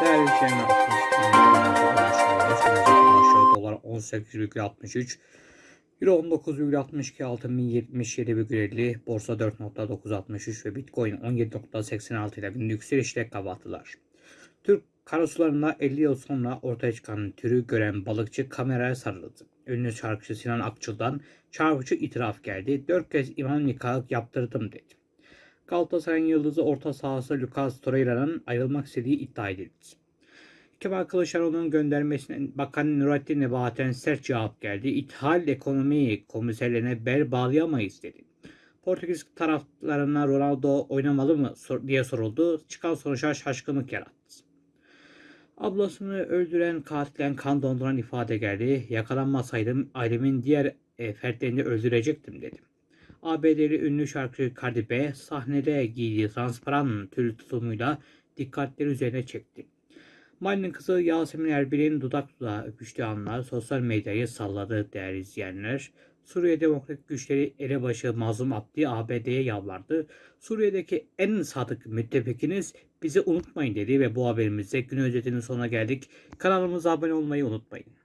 Değerli arkadaşlar, dolar 18,63, euro 19,62, altın 1077,50, borsa 4.963 ve bitcoin 17.86 ile günlük yükselişle kapattılar. Türk karasularında 50 yıl sonra ortaya çıkan türü gören balıkçı kameraya sarıldı. Ünlü şarkıcı Sinan Akçıl'dan çarpıcı itiraf geldi. Dört kez imam nikahı yaptırdım dedi. Galatasaray'ın yıldızı orta sahası Lucas Torreira'nın ayrılmak istediği iddia edildi. Kemal Kılıçdaroğlu'nun göndermesine Bakan Nurattin Nebati'den sert cevap geldi. İthal ekonomi komiserlerine bel bağlayamayız dedi. Portekiz taraflarına Ronaldo oynamalı mı diye soruldu. Çıkan sonuçlar şaşkınlık yarattı. Ablasını öldüren katilden kan donduran ifade geldi. Yakalanmasaydım ailemin diğer e, fertlerini öldürecektim dedi. ABD'li ünlü şarkıcı Cardi B sahnede giydiği transparan tül tutumuyla dikkatleri üzerine çekti. Mali'nin kızı Yasemin Erbil'in dudak dudağa öpüştüğü anlar sosyal medyayı salladı değerli izleyenler. Suriye Demokratik Güçleri elebaşı Mazlum Abdi ABD'ye yalvardı. Suriye'deki en sadık müttefikiniz bizi unutmayın dedi ve bu haberimizde gün özetinin sonuna geldik. Kanalımıza abone olmayı unutmayın.